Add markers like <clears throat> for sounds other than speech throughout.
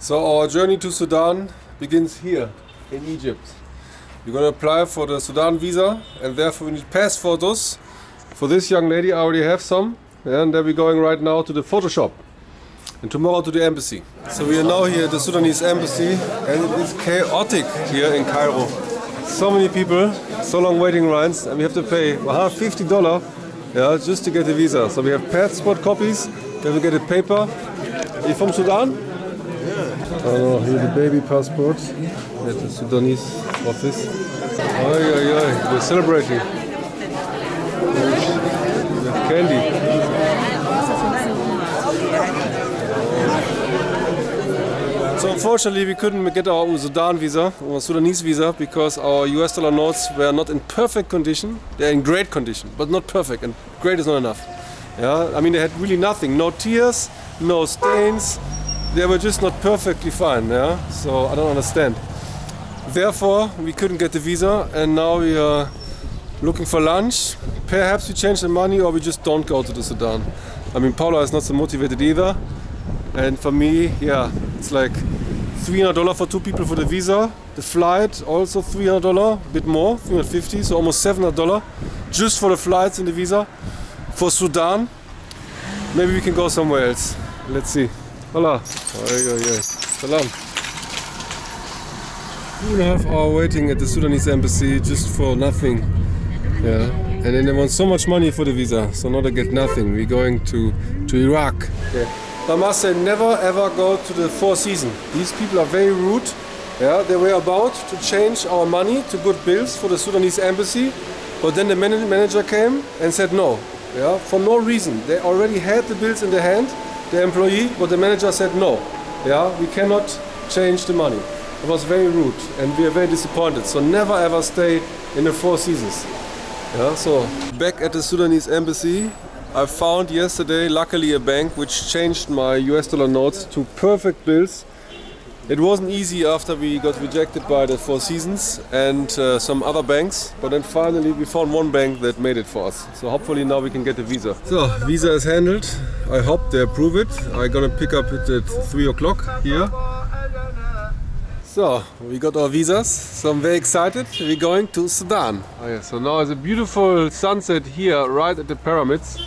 So our journey to Sudan begins here in Egypt. We're gonna apply for the Sudan visa and therefore we need pass photos. For this young lady I already have some and then we're going right now to the photo shop and tomorrow to the embassy. So we are now here at the Sudanese embassy and it is chaotic here in Cairo. So many people, so long waiting lines and we have to pay $150 yeah, just to get a visa. So we have passport copies, then we get a paper. Are you from Sudan? Yeah. Oh, here's the baby passport at the Sudanese office. Oi, oi, oi, we're celebrating. With candy. So unfortunately we couldn't get our Sudan visa or Sudanese visa because our US dollar notes were not in perfect condition. They're in great condition, but not perfect and great is not enough. Yeah, I mean they had really nothing, no tears, no stains. They were just not perfectly fine. Yeah, so I don't understand. Therefore we couldn't get the visa and now we are looking for lunch. Perhaps we change the money or we just don't go to the Sudan. I mean Paula is not so motivated either. And for me, yeah, it's like $300 for two people for the visa. The flight also $300, a bit more, 350, so almost $700 just for the flights and the visa. For Sudan, maybe we can go somewhere else. Let's see. Hola. Oi, oi, oi. Salam. Two and a half hour waiting at the Sudanese embassy just for nothing. Yeah. And then they want so much money for the visa, so now they get nothing. We're going to, to Iraq. Yeah. I must say, never ever go to the Four Seasons. These people are very rude. Yeah, they were about to change our money to good bills for the Sudanese embassy, but then the man- manager came and said no. Yeah, for no reason. They already had the bills in their hand, the employee, but the manager said no. Yeah, we cannot change the money. It was very rude, and we are very disappointed. So never ever stay in the Four Seasons. Yeah, so back at the Sudanese embassy, I found yesterday, luckily, a bank which changed my US dollar notes to perfect bills. It wasn't easy after we got rejected by the Four Seasons and uh, some other banks, but then finally we found one bank that made it for us. So hopefully now we can get the visa. So, visa is handled. I hope they approve it. I'm gonna pick up it at 3 o'clock here. So, we got our visas, so I'm very excited. We're going to Sudan. Oh yeah, so now it's a beautiful sunset here, right at the pyramids.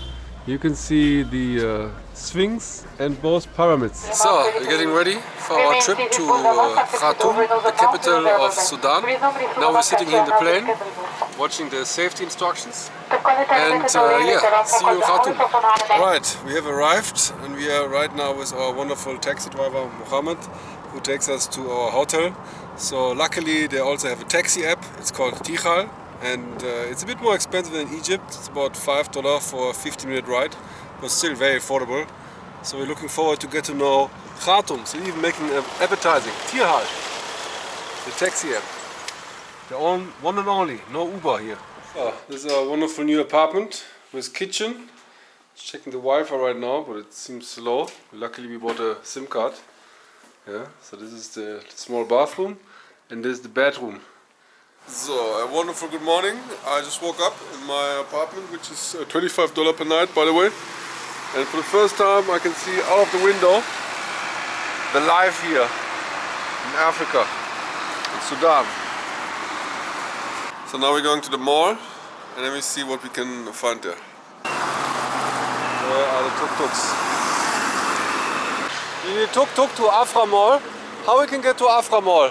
You can see the uh, Sphinx and both pyramids. So, we're getting ready for our trip to uh, Khartoum, the capital of Sudan. Now we're sitting in the plane, watching the safety instructions. And uh, yeah, see you in Khartoum. Right, we have arrived and we are right now with our wonderful taxi driver Mohammed who takes us to our hotel. So luckily they also have a taxi app, it's called Tirhal and uh, it's a bit more expensive than Egypt, it's about $5 for a 50 minute ride, but still very affordable. So we're looking forward to get to know Khartoum, so even making an advertising, Tirhal, the taxi app. The own, one and only, no Uber here. So, this is a wonderful new apartment with kitchen. Just checking the Wi-Fi right now, but it seems slow. Luckily we bought a SIM card. Yeah, so this is the small bathroom and this is the bedroom. So, a wonderful good morning. I just woke up in my apartment, which is uh, $25 per night, by the way. And for the first time, I can see out of the window the life here in Africa, in Sudan. So now we're going to the mall and let me see what we can find there. Where are the tuk-tuks? You need tuk-tuk to Afra Mall. How we can get to Afra Mall?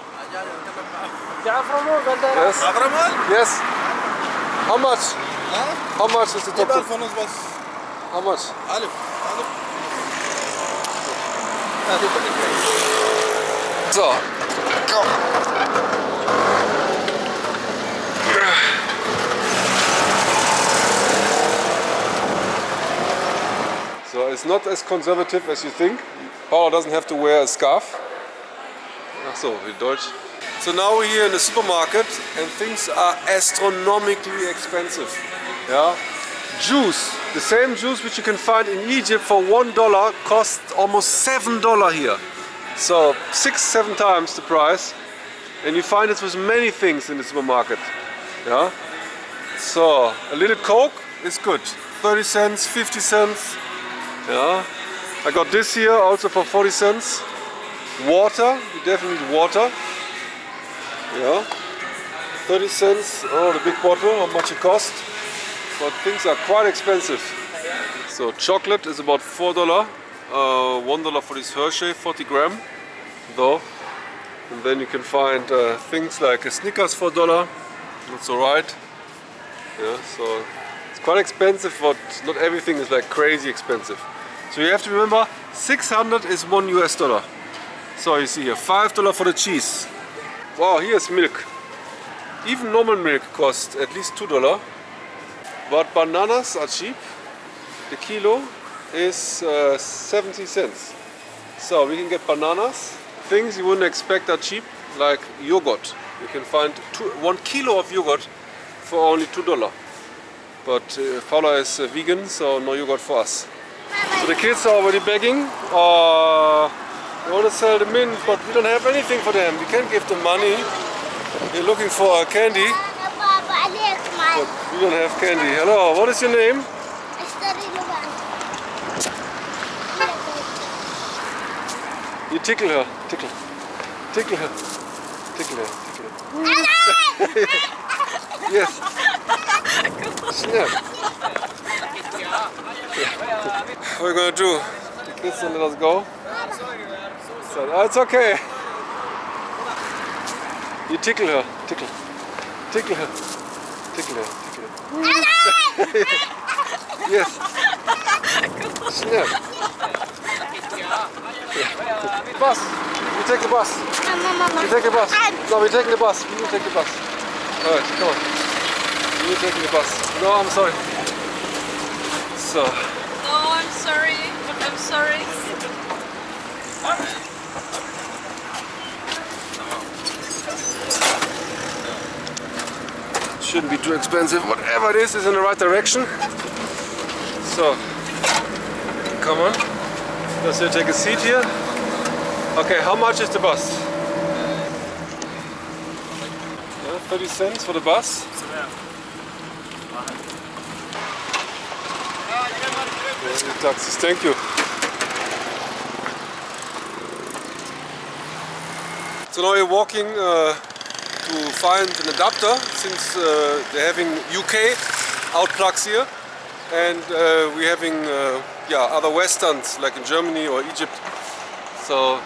The Afra Mall, Yes. Yes. How much? How much is the tuk-tuk? Von uns was. How much? Alif. Alif. So. So it's not as conservative as you think. Paula doesn't have to wear a scarf. Ach so, wie Deutsch. So now we're here in the supermarket and things are astronomically expensive. Yeah. Juice, the same juice which you can find in Egypt for one dollar costs almost seven dollar here. So six, seven times the price. And you find it with many things in the supermarket. Yeah. So a little Coke is good. 30 cents, 50 cents. Yeah. I got this here also for 40 cents. Water, you definitely need water. Yeah. 30 cents, oh the big bottle, how much it cost. But things are quite expensive. So chocolate is about four dollar, uh, one dollar for this Hershey, 40 gram, though. And then you can find uh, things like a Snickers for dollar. That's alright. Yeah, so it's quite expensive, but not everything is like crazy expensive. So you have to remember, 600 is one US dollar. So you see here, five dollar for the cheese. Wow, here's milk. Even normal milk costs at least two dollar. But bananas are cheap. The kilo is uh, 70 cents. So we can get bananas. Things you wouldn't expect are cheap, like yogurt. You can find two, one kilo of yogurt for only two dollar. But uh, Paula is uh, vegan, so no yogurt for us. So the kids are already begging. Uh, they want to sell the mint, but we don't have anything for them. We can't give them money. They're looking for candy. But we don't have candy. Hello, what is your name? I study Luban. You tickle her. Tickle. Tickle her. Tickle her. Tickle her. yes. Snap. what are we gonna do? The kids don't let us go? So, oh, ah, it's okay. You tickle her. Tickle. Tickle her. Tickle her, tickle her. <laughs> yes. Snap. bus. We take the bus. We take the bus. No, we're taking the bus. We will take the bus. Alright, come on. We will take the bus. No, I'm sorry. So. No, I'm sorry. I'm sorry. Shouldn't be too expensive. Whatever it is, is in the right direction. So, come on. Let's take a seat here. Okay, how much is the bus? Yeah, 30 cents for the bus. Taxis. Thank you. So now we're walking uh, to find an adapter since uh, they're having UK out plugs here. And uh, we're having uh, yeah other westerns like in Germany or Egypt. So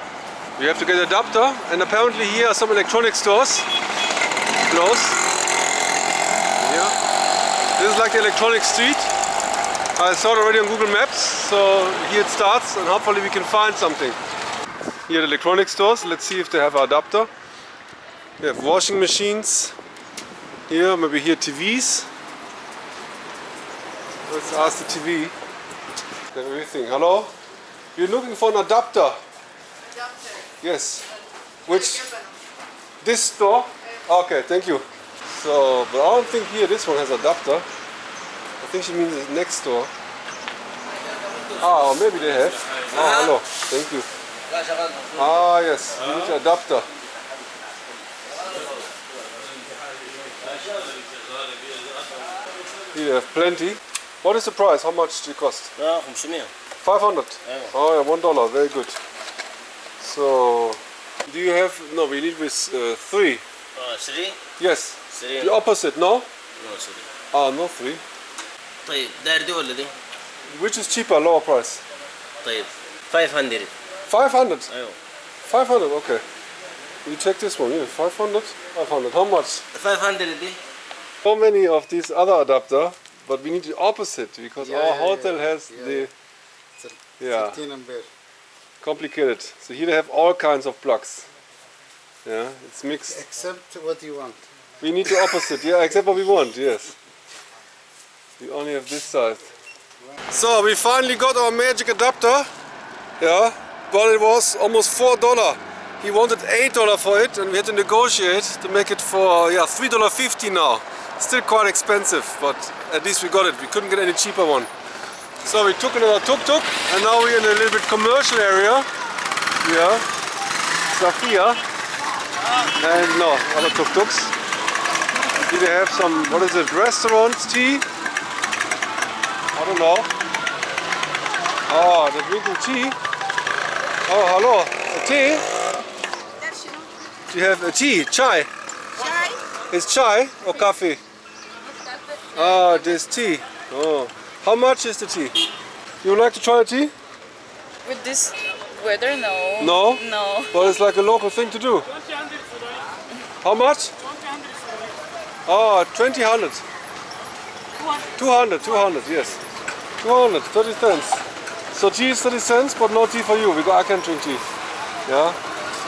we have to get an adapter. And apparently here are some electronic stores. Close. Yeah this is like the electronic street. I saw it already on Google Maps. So here it starts. And hopefully we can find something. Here the electronic stores. Let's see if they have an adapter they have washing machines. Here, maybe here TVs. Let's ask the TV. They everything. Hello? You're looking for an adapter? Adapter. Yes. Which? This store? Okay, thank you. So, but I don't think here this one has adapter. I think she means the next store. Ah, maybe they have. Oh, hello. Thank you. Ah, yes. We need an adapter. you have plenty. What is the price? How much do it cost? لا 500 500? Yeah. Oh yeah, one dollar. Very good. So, do you have, no, we need with uh, three. اه 3 Yes. 3 The opposite, no? نو 3 Ah, no three. طيب داير دي ولا دي؟ Which is cheaper, lower price? طيب 500 500. ايوه 500, okay. You check this one, yeah, 500? 500. How much? 500 دي So many of these other adapter, but we need the opposite because Yeah, our yeah, hotel has the, yeah. yeah, 13 ampere. complicated. So here they have all kinds of plugs. Yeah, it's mixed. Except what you want. We need the opposite, yeah, except what we want, yes. We only have this side. So we finally got our magic adapter. Yeah, but it was almost four dollar. He wanted eight dollar for it, and we had to negotiate to make it for yeah three dollar fifty now. Still quite expensive, but at least we got it. We couldn't get any cheaper one. So we took another tuk-tuk, and now we're in a little bit commercial area. Yeah, Safia, and no other tuk-tuks. Here they have some, what is it, restaurants, tea? I don't know. Ah, oh, they're drinking tea. Oh, hello. A tea? Do you have a tea? Chai? Chai? It's chai or coffee? Ah, this tea. Oh. How much is the tea? You would like to try a tea? With this weather, no. No? No. Well, it's like a local thing to do. How much? Oh, 20 hundred. 200, 200, yes. 200, 30 cents. So tea is 30 cents, but no tea for you, because I can drink tea. Yeah?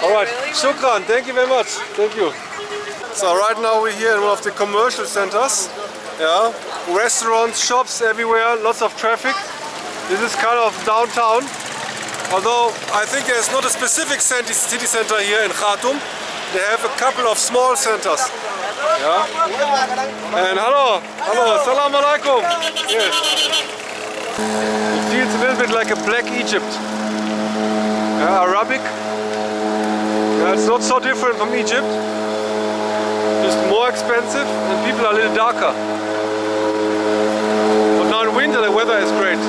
Alright, really shukran, thank you very much. Thank you. So right now we're here in one of the commercial centers. Yeah, restaurants, shops everywhere, lots of traffic. This is kind of downtown. Although I think there's not a specific city center here in Khartoum. They have a couple of small centers. Yeah. And hello, hello, salam alaikum. Yes. It feels a little bit like a black Egypt. Yeah, Arabic. Yeah, it's not so different from Egypt. Just more expensive and people are a little darker. But now in winter the weather is great.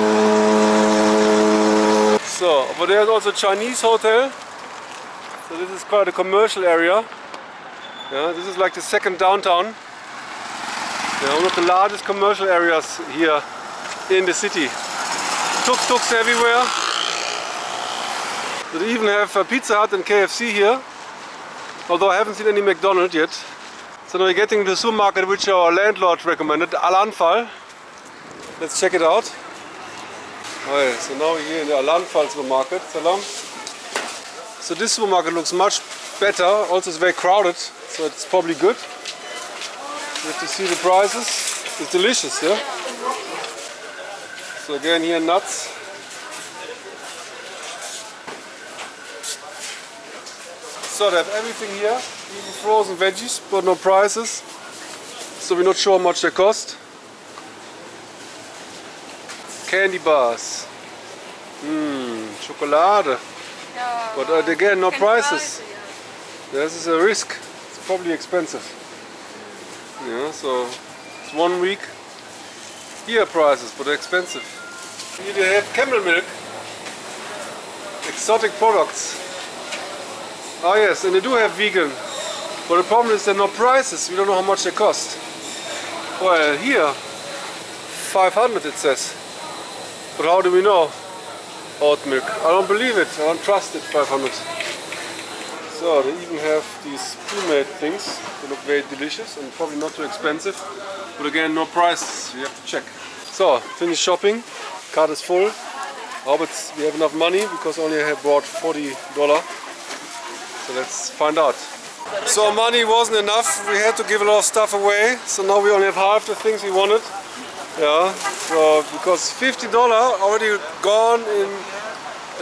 So, over there is also a Chinese hotel. So this is quite a commercial area. Yeah, this is like the second downtown. Yeah, one of the largest commercial areas here in the city. Tuk-tuks everywhere. They even have a Pizza Hut and KFC here. Although I haven't seen any McDonald's yet. So now we're getting to the supermarket which our landlord recommended, Al Anfal. Let's check it out. So now we're here in the Al Anfal supermarket. Salam. So this supermarket looks much better. Also it's very crowded, so it's probably good. You have to see the prices. It's delicious, yeah? So again here nuts. So they have everything here, even frozen veggies, but no prices. So we're not sure how much they cost. Candy bars. Mmm, chocolate. Yeah. But uh, again, no prices. try, This is a risk. It's probably expensive. Yeah, so it's one week. Here prices, but they're expensive. Here they have camel milk. Exotic products. Oh yes, and they do have vegan. But the problem is there are no prices. We don't know how much they cost. Well, here 500 it says. But how do we know? Oat milk. I don't believe it. I don't trust it. 500. So they even have these pre-made things. They look very delicious and probably not too expensive. But again, no prices. You have to check. So, finished shopping. Card is full. Hope we have enough money because only I have bought 40 dollar. So let's find out. So money wasn't enough. We had to give a lot of stuff away. So now we only have half the things we wanted. Yeah. So because 50 dollar already gone in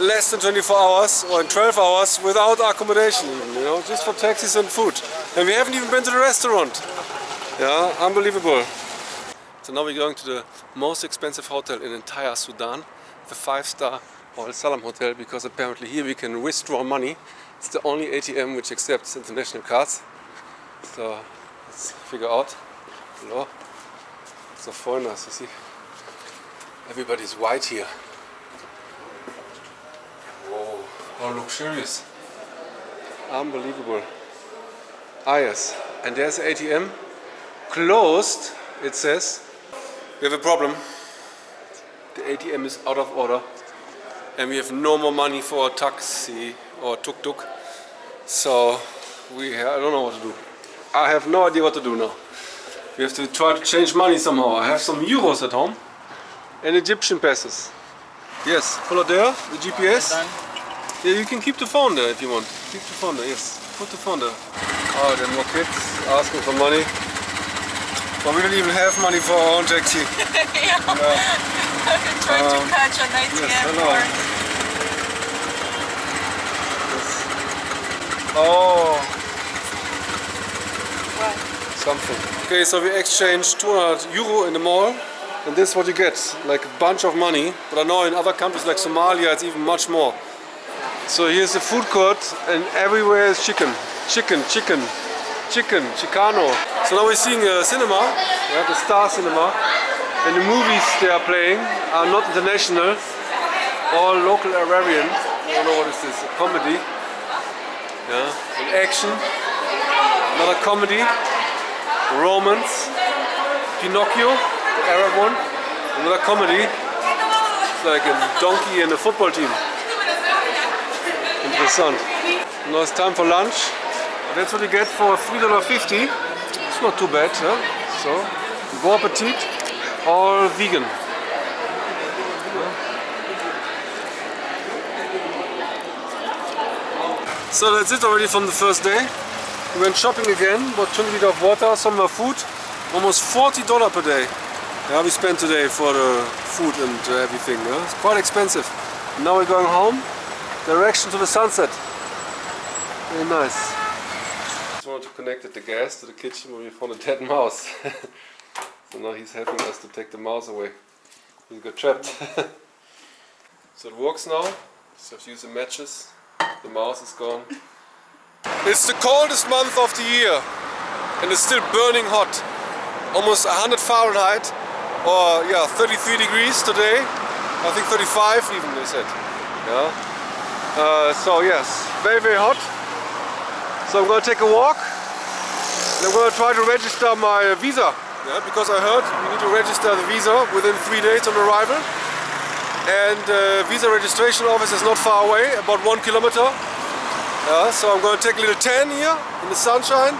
less than 24 hours or in 12 hours without accommodation even, you know, just for taxis and food. And we haven't even been to the restaurant. Yeah, unbelievable. So now we're going to the most expensive hotel in entire Sudan, the five-star Al Salam Hotel, because apparently here we can withdraw money. It's the only ATM which accepts international cards. So let's figure out. Hello. So foreigners, you see. Everybody's white here. Whoa, how luxurious. Unbelievable. Ah yes, and there's the ATM. Closed, it says. We have a problem. The ATM is out of order. And we have no more money for a taxi or tuk-tuk. So we, I don't know what to do. I have no idea what to do now. We have to try to change money somehow. I have some euros at home and Egyptian pesos. Yes, follow there, the GPS. Yeah, you can keep the phone there if you want. Keep the phone there, yes. Put the phone there. Oh, there are more kids asking for money. But we don't even have money for our own taxi. <laughs> yeah. Yeah. <laughs> Trying Um, to catch an ATM yes, hello. Oh, what? something. Okay, so we exchanged 200 uh, euro in the mall. And this is what you get, like a bunch of money. But I know in other countries like Somalia it's even much more. So here's the food court and everywhere is chicken. Chicken, chicken, chicken, Chicano. So now we're seeing a cinema, yeah, the Star Cinema. And the movies they are playing are not international, all local Arabian. I don't know what is this, a comedy. Yeah, and action. Another comedy. Romance. Pinocchio, the Arab one. Another comedy. It's like a donkey and a football team. Interessant. Now it's time for lunch. That's what you get for $3.50. It's not too bad, huh? So, bon appetit, all vegan. So that's it already from the first day. We went shopping again, bought 20 liters of water, some more food, almost $40 per day. Yeah, we spent today for the food and uh, everything. Yeah? It's quite expensive. Now we're going home, direction to the sunset. Very nice. Just wanted to connect the gas to the kitchen where we found a dead mouse. <laughs> so now he's helping us to take the mouse away. He got trapped. <laughs> so it works now. Just have to use the matches. The mouse is gone. It's the coldest month of the year and it's still burning hot. Almost 100 Fahrenheit or yeah 33 degrees today. I think 35 even they said. Yeah. Uh, so yes, very very hot. So I'm to take a walk. And I'm to try to register my visa. Yeah, because I heard you need to register the visa within three days on arrival and uh, visa registration office is not far away, about one kilometer. Yeah, so I'm going to take a little tan here in the sunshine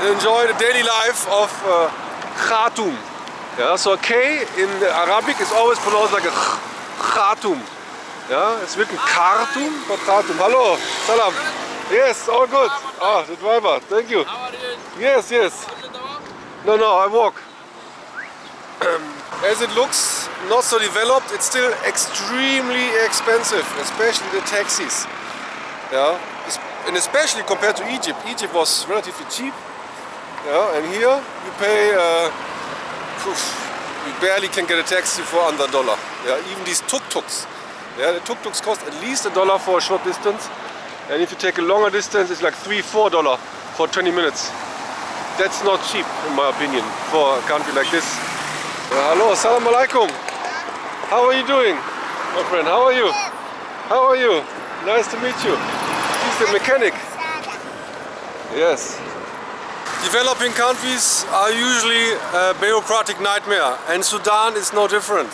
and enjoy the daily life of uh, Khartoum. Yeah, so a K in Arabic is always pronounced like a Khartoum. Yeah, it's written Khartoum, but Khartoum. Hello, salam. Yes, all good. Ah, the driver, thank you. Yes, yes. No, no, I walk. <clears throat> As it looks not so developed, it's still extremely expensive, especially the taxis. Yeah, and especially compared to Egypt. Egypt was relatively cheap. Yeah, and here you pay, uh, you barely can get a taxi for under a dollar. Yeah, even these tuk-tuks. Yeah, the tuk-tuks cost at least a dollar for a short distance. And if you take a longer distance, it's like three, four dollar for 20 minutes. That's not cheap, in my opinion, for a country like this. Uh, hello, assalamu alaikum. How are you doing, my friend? How are you? How are you? Nice to meet you. He's the mechanic. Yes. Developing countries are usually a bureaucratic nightmare and Sudan is no different.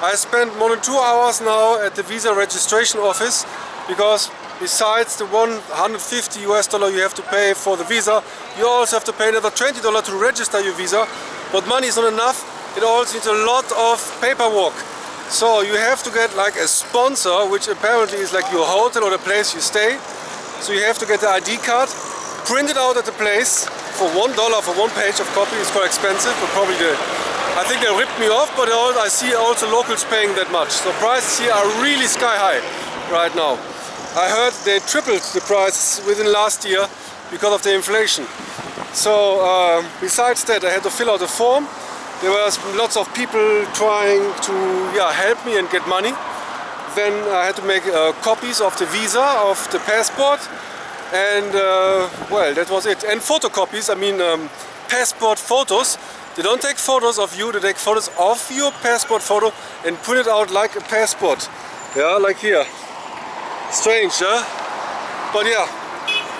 I spent more than two hours now at the visa registration office because besides the 150 US dollar you have to pay for the visa, you also have to pay another 20 dollar to register your visa. But money is not enough, it also needs a lot of paperwork. So you have to get like a sponsor, which apparently is like your hotel or the place you stay. So you have to get the ID card, print it out at the place for one dollar for one page of copy. It's quite expensive, but probably the I think they ripped me off, but I see also locals paying that much. So prices here are really sky high right now. I heard they tripled the prices within last year because of the inflation. So um, besides that, I had to fill out a form. There was lots of people trying to yeah, help me and get money. Then I had to make uh, copies of the visa, of the passport, and uh, well, that was it. And photocopies, I mean um, passport photos. They don't take photos of you, they take photos of your passport photo and print it out like a passport. Yeah, like here. Strange, huh? But yeah,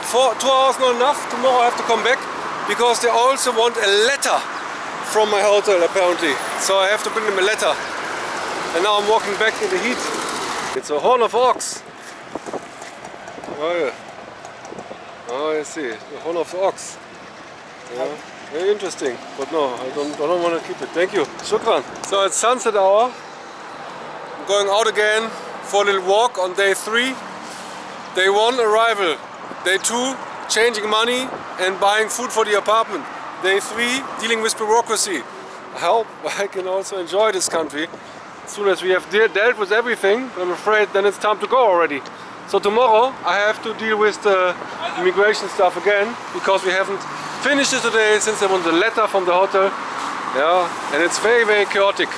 for two hours not enough. Tomorrow I have to come back because they also want a letter from my hotel apparently. So I have to bring them a letter. And now I'm walking back in the heat. It's a horn of ox. Oh yeah. Oh, I see. The horn of ox. Yeah. Very interesting, but no, I don't, I don't want to keep it. Thank you. Shukran. So it's sunset hour. I'm going out again for a little walk on day three. Day one, arrival. Day two, changing money and buying food for the apartment. Day three, dealing with bureaucracy. I hope <laughs> I can also enjoy this country. As soon as we have de dealt with everything, I'm afraid then it's time to go already. So tomorrow I have to deal with the immigration stuff again because we haven't finished it today since I want a letter from the hotel. Yeah, and it's very, very chaotic.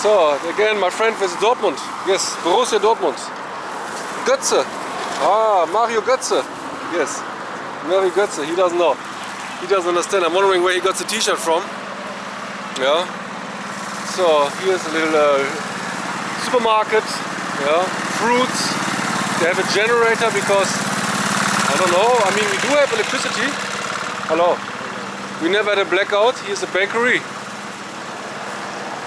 So again, my friend with Dortmund. Yes, Borussia Dortmund. Götze. Ah, Mario Götze. Yes, Mario Götze. He doesn't know. He doesn't understand. I'm wondering where he got the T-shirt from. Yeah. So here's a little uh, supermarket. Yeah, fruits. They have a generator because I don't know. I mean, we do have electricity. Hello. We never had a blackout. Here's a bakery.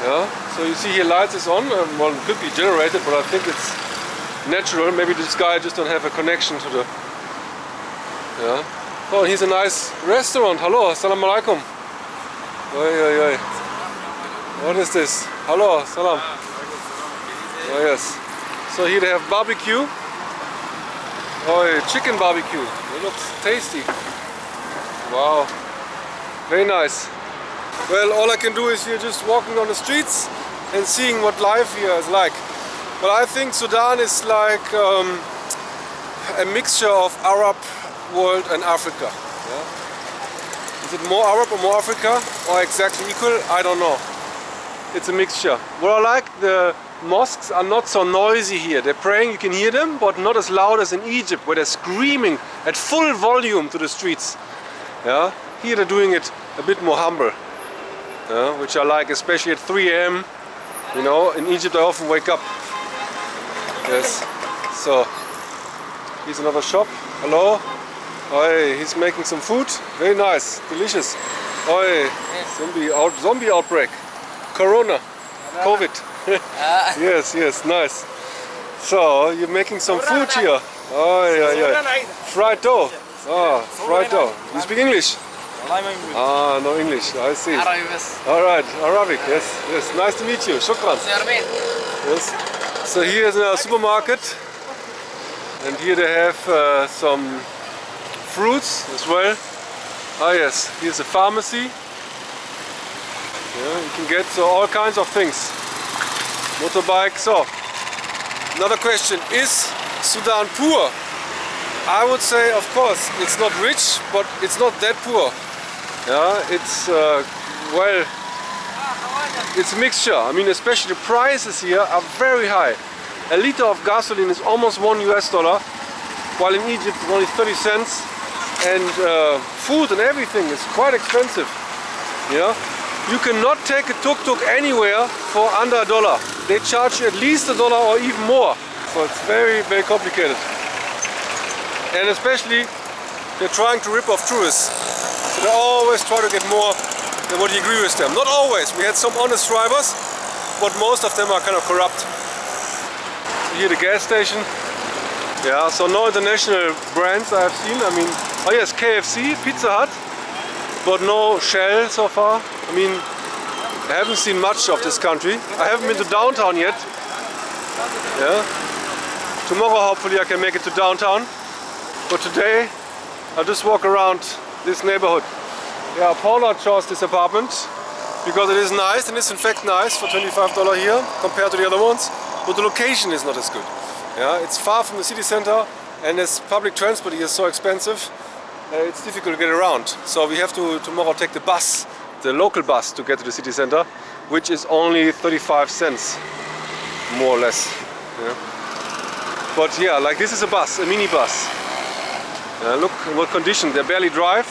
Yeah. So you see here lights is on. Um, well, it could be generated, but I think it's natural. Maybe this guy just don't have a connection to the. Yeah. Oh, here's a nice restaurant. Hello. Assalamu alaikum. Oi, oi, oi. What is this? Hello. Salam. Oh, yes. So here they have barbecue. Oh, chicken barbecue. It looks tasty. Wow. Very nice. Well, all I can do is here just walking on the streets and seeing what life here is like. But I think Sudan is like um, a mixture of Arab world and Africa. Yeah? Is it more Arab or more Africa or exactly equal? I don't know. It's a mixture. What I like, the mosques are not so noisy here. They're praying, you can hear them, but not as loud as in Egypt, where they're screaming at full volume to the streets. Yeah? Here they're doing it a bit more humble, yeah? which I like, especially at 3 a.m. You know, in Egypt I often wake up. Yes. So, here's another shop. Hello. Oi, he's making some food. Very nice, delicious. Oi, zombie, out, zombie outbreak. Corona. COVID. <laughs> yes, yes, nice. So, you're making some food here. Oh, yeah, yeah. Fried dough. Ah, fried dough. You speak English? Ah, no English. I see. All right, Arabic. Yes, yes. Nice to meet you. Shukran. Yes. So here is a supermarket, and here they have uh, some fruits as well. Ah, yes. Here's a pharmacy. Yeah, you can get so all kinds of things. Motorbike. So, another question: Is Sudan poor? I would say, of course, it's not rich, but it's not that poor. Yeah, it's uh, well, it's a mixture. I mean, especially the prices here are very high. A liter of gasoline is almost one US dollar, while in Egypt it's only 30 cents. And uh, food and everything is quite expensive. Yeah, you cannot take a tuk-tuk anywhere for under a dollar. They charge you at least a dollar or even more. So it's very, very complicated. And especially, they're trying to rip off tourists. So they always try to get more than what you agree with them. Not always. We had some honest drivers, but most of them are kind of corrupt. So here the gas station. Yeah, so no international brands I have seen. I mean, oh yes, KFC, Pizza Hut, but no Shell so far. I mean, I haven't seen much of this country. I haven't been to downtown yet. Yeah. Tomorrow hopefully I can make it to downtown. But today I'll just walk around this neighborhood. Yeah, Paula chose this apartment because it is nice and it's in fact nice for $25 here compared to the other ones. But the location is not as good. Yeah, it's far from the city center and as public transport here is so expensive, it's difficult to get around. So we have to tomorrow take the bus, the local bus to get to the city center, which is only 35 cents, more or less. Yeah. But yeah, like this is a bus, a mini bus. Uh, look what condition, they barely drive,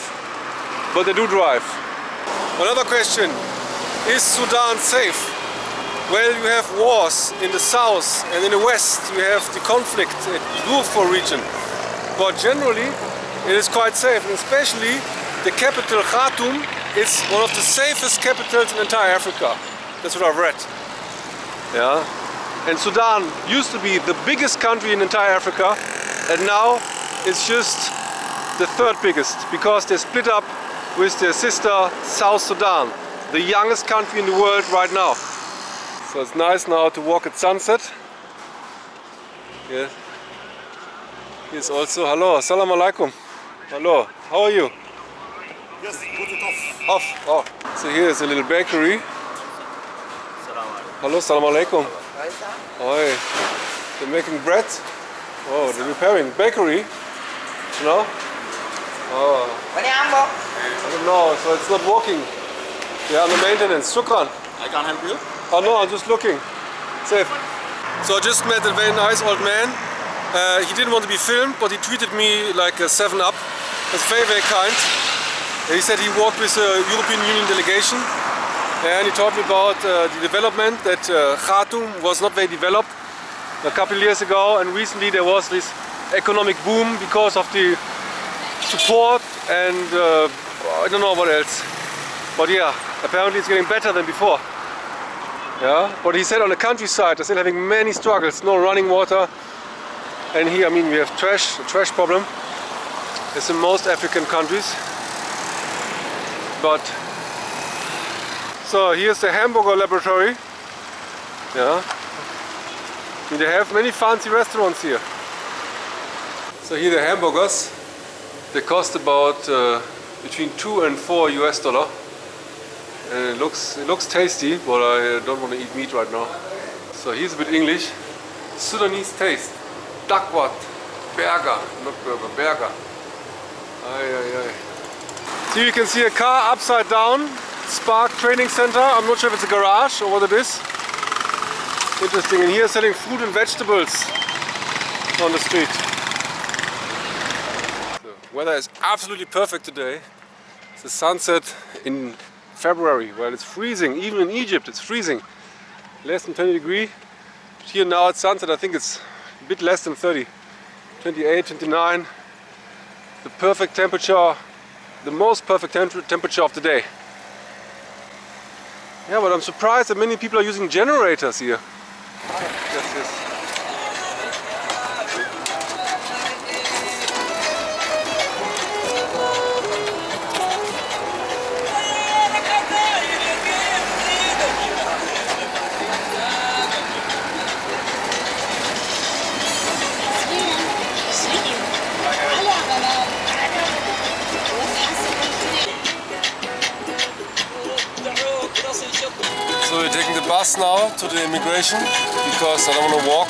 but they do drive. Another question, is Sudan safe? Well, you have wars in the south and in the west you have the conflict in the Darfur region. But generally it is quite safe and especially the capital Khartoum is one of the safest capitals in entire Africa. That's what I've read. Yeah. And Sudan used to be the biggest country in entire Africa and now it's just the third biggest because they split up with their sister South Sudan, the youngest country in the world right now. So it's nice now to walk at sunset. Yeah. Here's also, hello, assalamu alaikum. Hello, how are you? Yes, put it off. Off, oh. So here is a little bakery. Hello, salam alaikum. Oi, they're making bread. Oh, they're repairing bakery. You know? Oh, I don't know, so it's not working. They're under maintenance. Shukran. I can't help you. Oh no, I'm just looking. Safe. So I just met a very nice old man. Uh, he didn't want to be filmed, but he treated me like a 7-Up. That's very, very kind. He said he worked with a European Union delegation and he told me about uh, the development that uh, Khartoum was not very developed a couple of years ago and recently there was this economic boom because of the support and uh, I don't know what else. But yeah, apparently it's getting better than before. Yeah, but he said on the countryside they're still having many struggles, no running water. And here, I mean, we have trash, a trash problem. It's in most African countries. But so here's the hamburger laboratory. Yeah. And they have many fancy restaurants here. So here the hamburgers. They cost about uh, between two and four US dollar. And it looks it looks tasty, but I don't want to eat meat right now. So here's a bit English. Sudanese taste. Dakwat. Berger, not aye, aye. So you can see a car upside down. Spark Training Center. I'm not sure if it's a garage or what it is. Interesting. And here selling fruit and vegetables on the street. The weather is absolutely perfect today. It's the sunset in February Well, it's freezing. Even in Egypt it's freezing. Less than 20 degree. Here now at sunset I think it's a bit less than 30. 28, 29. The perfect temperature, the most perfect tem temperature of the day. Yeah, but I'm surprised that many people are using generators here. Yes, yes. Bus now to the immigration because I don't want to walk,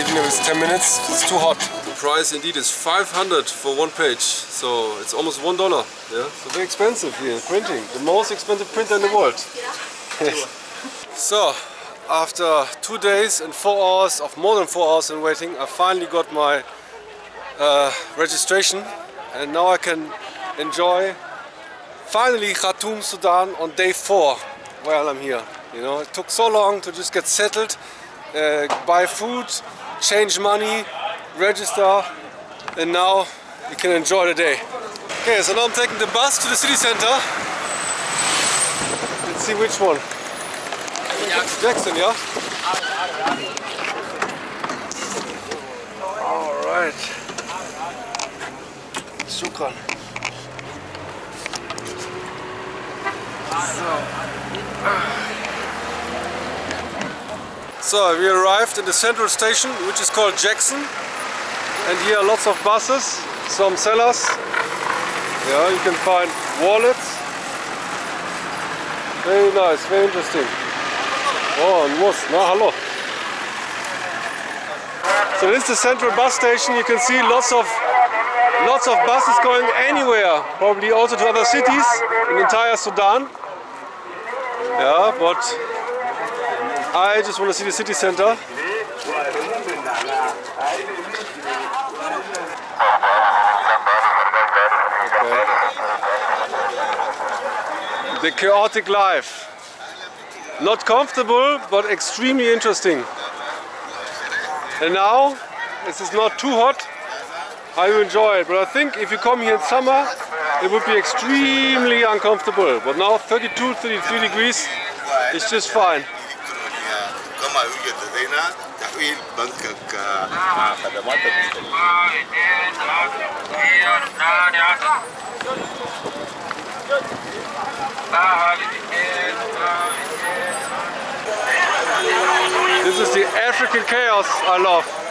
even if it's 10 minutes, it's too hot. The price indeed is 500 for one page, so it's almost one dollar. Yeah, so very expensive here, printing. The most expensive printer in the world. <laughs> so, after two days and four hours of more than four hours in waiting, I finally got my uh, registration and now I can enjoy finally Khartoum, Sudan on day four while I'm here. You know, it took so long to just get settled, uh, buy food, change money, register, and now you can enjoy the day. Okay, so now I'm taking the bus to the city center. Let's see which one. Jackson, yeah? Alright. Shukran. So we arrived in the central station which is called Jackson and here are lots of buses, some sellers. Yeah, you can find wallets. Very nice, very interesting. Oh, and was, na hallo. So this is the central bus station. You can see lots of lots of buses going anywhere, probably also to other cities in entire Sudan. Yeah, but I just want to see the city center. Okay. The chaotic life. Not comfortable, but extremely interesting. And now, this is not too hot, I will enjoy it. But I think if you come here in summer, it would be extremely uncomfortable. But now 32, 33 degrees, it's just fine. كما يوجد لدينا تحويل بنكك مع خدمات المستلزمين This is the African chaos I love.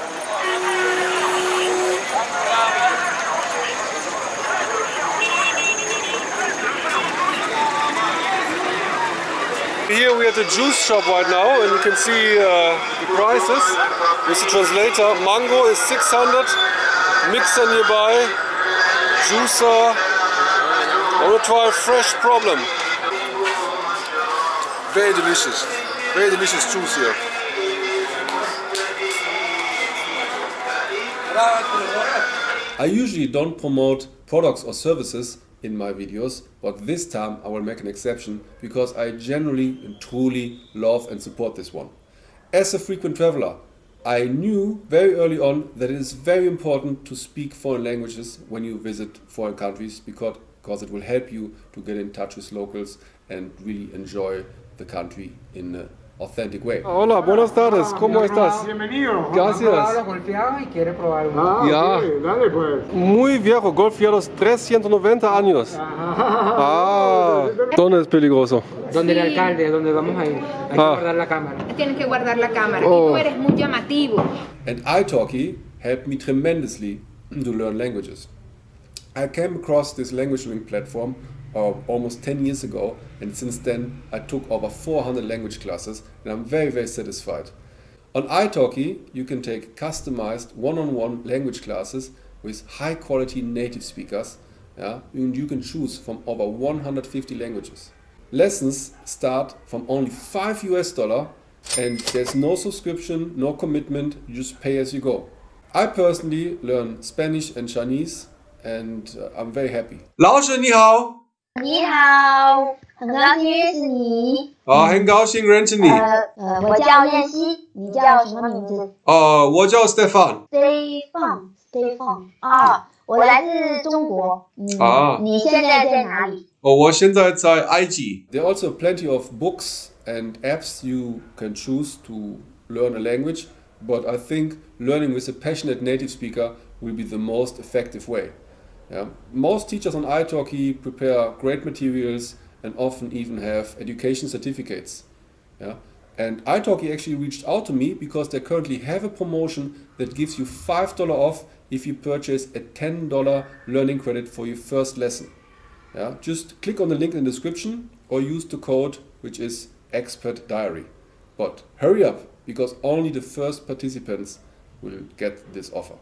Here we are at the juice shop right now and you can see uh, the prices. With the translator, mango is 600, mixer nearby, juicer. I to try a fresh problem. Very delicious. Very delicious juice here. I usually don't promote products or services in my videos, but this time I will make an exception because I genuinely and truly love and support this one. As a frequent traveler, I knew very early on that it is very important to speak foreign languages when you visit foreign countries because, because it will help you to get in touch with locals and really enjoy the country in an authentic way. Hola, buenas tardes, ¿cómo estás? Bienvenido. Gracias. Habla golpeado y quiere probar uno. Ah, Ya. ok, dale pues. Muy viejo, golf ya los 390 años. Ah, ¿dónde es peligroso? Donde el alcalde, donde vamos a ir. Hay que Ah. guardar la cámara. Tienes que guardar la cámara. Oh. Y tú eres muy llamativo. And italki helped me tremendously to learn languages. I came across this language learning platform uh, almost 10 years ago, and since then I took over 400 language classes, and I'm very, very satisfied. On italki, you can take customized one on one language classes with high quality native speakers, yeah, and you can choose from over 150 languages. Lessons start from only 5 US dollar and there's no subscription, no commitment, you just pay as you go. I personally learn Spanish and Chinese and uh, I'm very happy. 老师你好， 你好，很高兴认识你。啊，很高兴认识你。呃呃，我叫燕西，你叫什么名字呃，我叫 Stefan。 ？Stefan，Stefan。啊，我来自中国。嗯，啊你现在在哪里？哦，我现在在埃及。There are also plenty of books and apps you can choose to learn a language, but I think learning with a passionate native speaker will be the most effective way. Yeah. Most teachers on italki prepare great materials and often even have education certificates. Yeah. And italki actually reached out to me because they currently have a promotion that gives you $5 off if you purchase a $10 learning credit for your first lesson. Yeah, just click on the link in the description or use the code which is expert diary. But hurry up because only the first participants will get this offer.